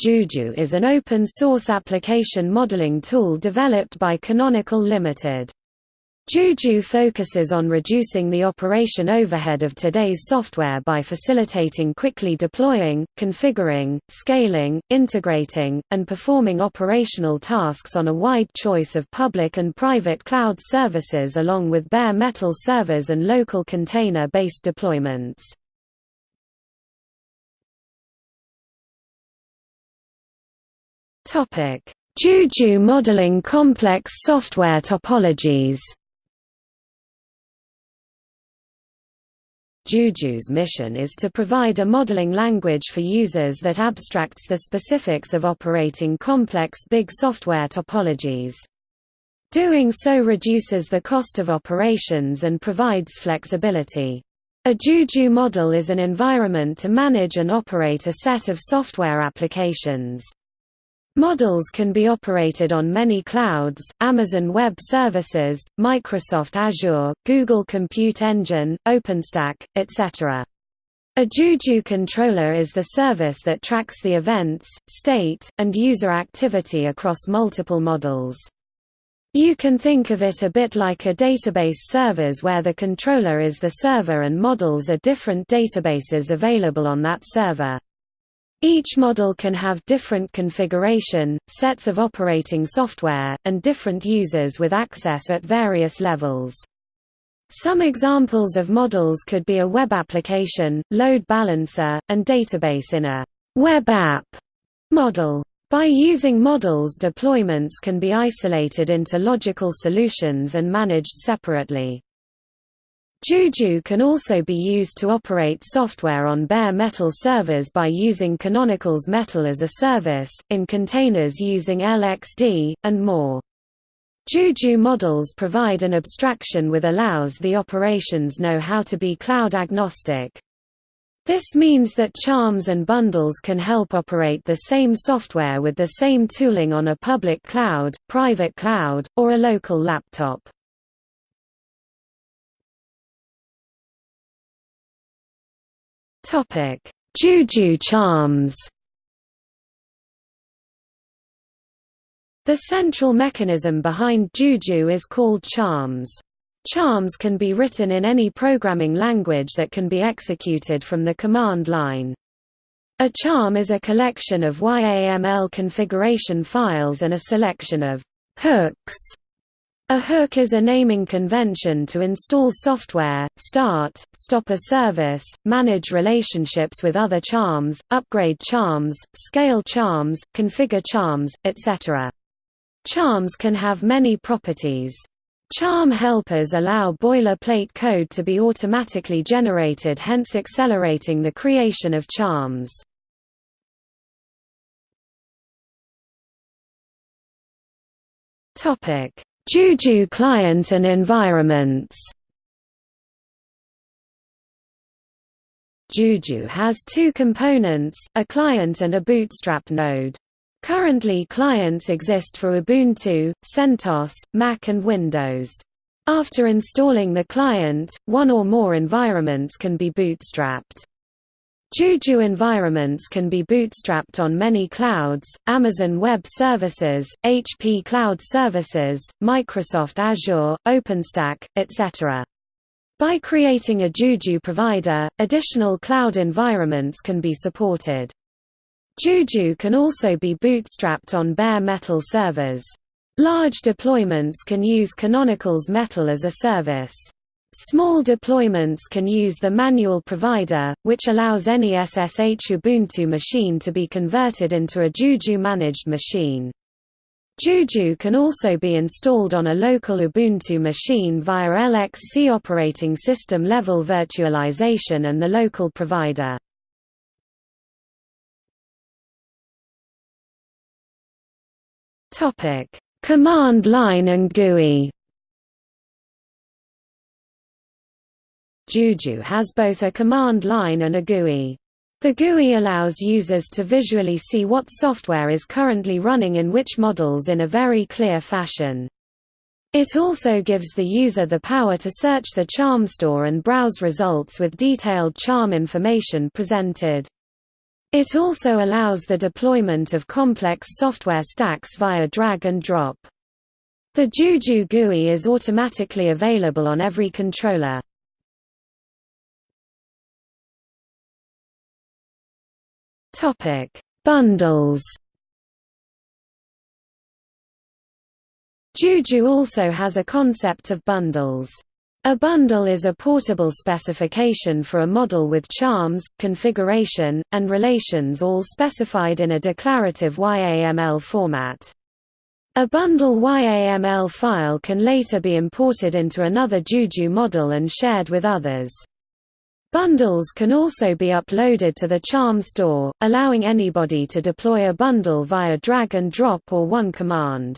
Juju is an open-source application modeling tool developed by Canonical Limited. Juju focuses on reducing the operation overhead of today's software by facilitating quickly deploying, configuring, scaling, integrating, and performing operational tasks on a wide choice of public and private cloud services along with bare metal servers and local container-based deployments. Topic: Juju modeling complex software topologies. Juju's mission is to provide a modeling language for users that abstracts the specifics of operating complex big software topologies. Doing so reduces the cost of operations and provides flexibility. A Juju model is an environment to manage and operate a set of software applications. Models can be operated on many clouds, Amazon Web Services, Microsoft Azure, Google Compute Engine, OpenStack, etc. A Juju controller is the service that tracks the events, state, and user activity across multiple models. You can think of it a bit like a database servers where the controller is the server and models are different databases available on that server. Each model can have different configuration, sets of operating software, and different users with access at various levels. Some examples of models could be a web application, load balancer, and database in a web app model. By using models deployments can be isolated into logical solutions and managed separately. Juju can also be used to operate software on bare metal servers by using Canonical's Metal as a Service, in containers using LXD, and more. Juju models provide an abstraction with allows the operations know how to be cloud agnostic. This means that charms and bundles can help operate the same software with the same tooling on a public cloud, private cloud, or a local laptop. Topic: Juju charms. The central mechanism behind Juju is called charms. Charms can be written in any programming language that can be executed from the command line. A charm is a collection of YAML configuration files and a selection of hooks a hook is a naming convention to install software, start, stop a service, manage relationships with other charms, upgrade charms, scale charms, configure charms, etc. Charms can have many properties. Charm helpers allow boilerplate code to be automatically generated hence accelerating the creation of charms. Topic Juju client and environments Juju has two components, a client and a bootstrap node. Currently clients exist for Ubuntu, CentOS, Mac and Windows. After installing the client, one or more environments can be bootstrapped. Juju environments can be bootstrapped on many clouds, Amazon Web Services, HP Cloud Services, Microsoft Azure, OpenStack, etc. By creating a Juju provider, additional cloud environments can be supported. Juju can also be bootstrapped on bare metal servers. Large deployments can use Canonical's Metal as a service. Small deployments can use the manual provider, which allows any SSH Ubuntu machine to be converted into a Juju managed machine. Juju can also be installed on a local Ubuntu machine via LXC operating system level virtualization and the local provider. Command line and GUI Juju has both a command line and a GUI. The GUI allows users to visually see what software is currently running in which models in a very clear fashion. It also gives the user the power to search the charm store and browse results with detailed charm information presented. It also allows the deployment of complex software stacks via drag and drop. The Juju GUI is automatically available on every controller. Topic: Bundles. Juju also has a concept of bundles. A bundle is a portable specification for a model with charms, configuration, and relations all specified in a declarative YAML format. A bundle YAML file can later be imported into another Juju model and shared with others. Bundles can also be uploaded to the Charm store, allowing anybody to deploy a bundle via drag and drop or one command.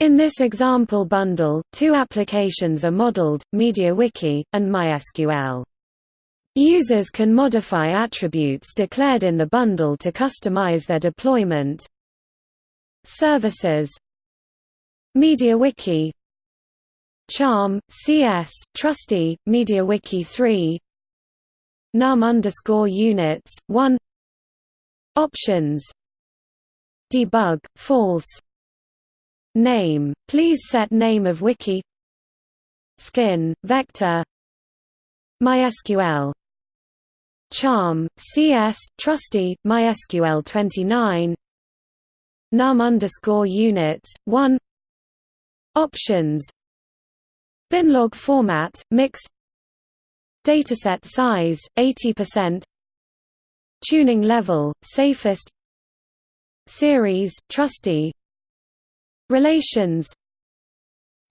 In this example bundle, two applications are modeled, MediaWiki, and MySQL. Users can modify attributes declared in the bundle to customize their deployment. Services MediaWiki Charm, CS, Trusty, MediaWiki 3 num underscore units, 1 Options. Debug, false. Name, please set name of wiki. Skin, vector. MySQL. Charm, CS, Trusty, MySQL 29 num underscore units, 1 Options Binlog format, mix. Dataset size, 80% Tuning level, safest. Series, Trusty. Relations.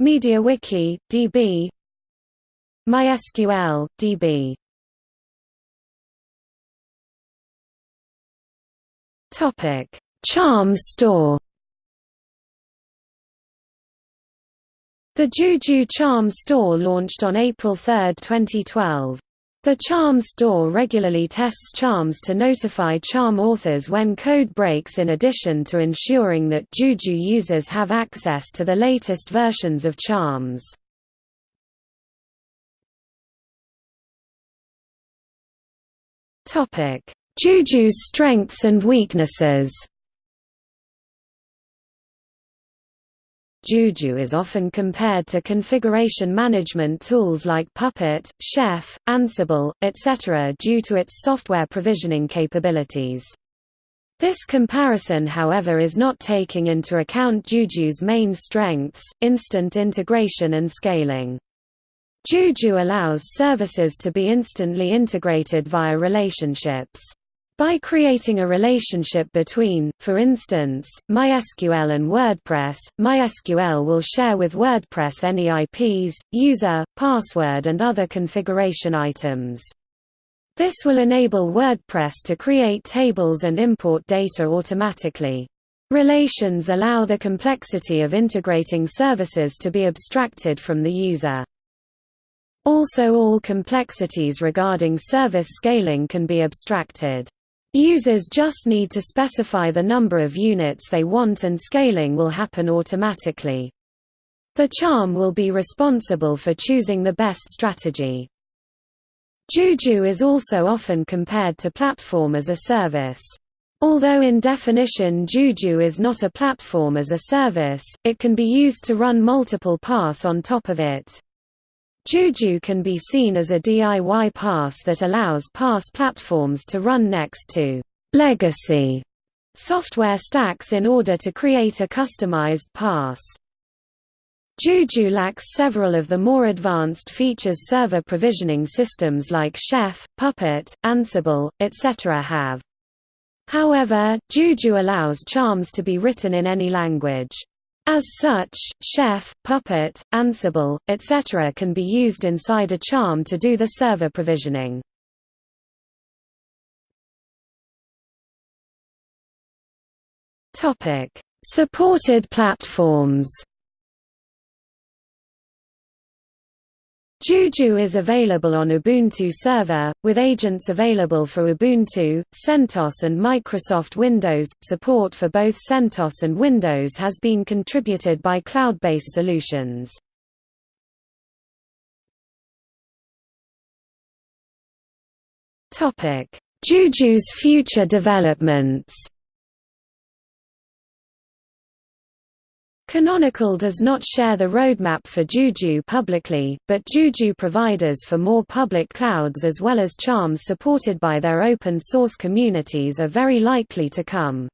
MediaWiki, DB MySQL, DB Topic: Charm Store. The Juju Charm Store launched on April 3, 2012. The Charm store regularly tests charms to notify charm authors when code breaks in addition to ensuring that Juju users have access to the latest versions of charms. Juju's strengths and weaknesses Juju is often compared to configuration management tools like Puppet, Chef, Ansible, etc. due to its software provisioning capabilities. This comparison however is not taking into account Juju's main strengths, instant integration and scaling. Juju allows services to be instantly integrated via relationships. By creating a relationship between, for instance, MySQL and WordPress, MySQL will share with WordPress any IPs, user, password and other configuration items. This will enable WordPress to create tables and import data automatically. Relations allow the complexity of integrating services to be abstracted from the user. Also all complexities regarding service scaling can be abstracted. Users just need to specify the number of units they want and scaling will happen automatically. The charm will be responsible for choosing the best strategy. Juju is also often compared to platform as a service. Although in definition Juju is not a platform as a service, it can be used to run multiple PaaS on top of it. Juju can be seen as a DIY PaaS that allows PaaS platforms to run next to legacy software stacks in order to create a customized PaaS. Juju lacks several of the more advanced features server provisioning systems like Chef, Puppet, Ansible, etc. have. However, Juju allows charms to be written in any language. As such, Chef, Puppet, Ansible, etc. can be used inside a charm to do the server provisioning. Supported platforms Juju is available on Ubuntu Server, with agents available for Ubuntu, CentOS and Microsoft Windows. Support for both CentOS and Windows has been contributed by Cloudbase Solutions. Juju's future developments Canonical does not share the roadmap for Juju publicly, but Juju providers for more public clouds as well as charms supported by their open source communities are very likely to come.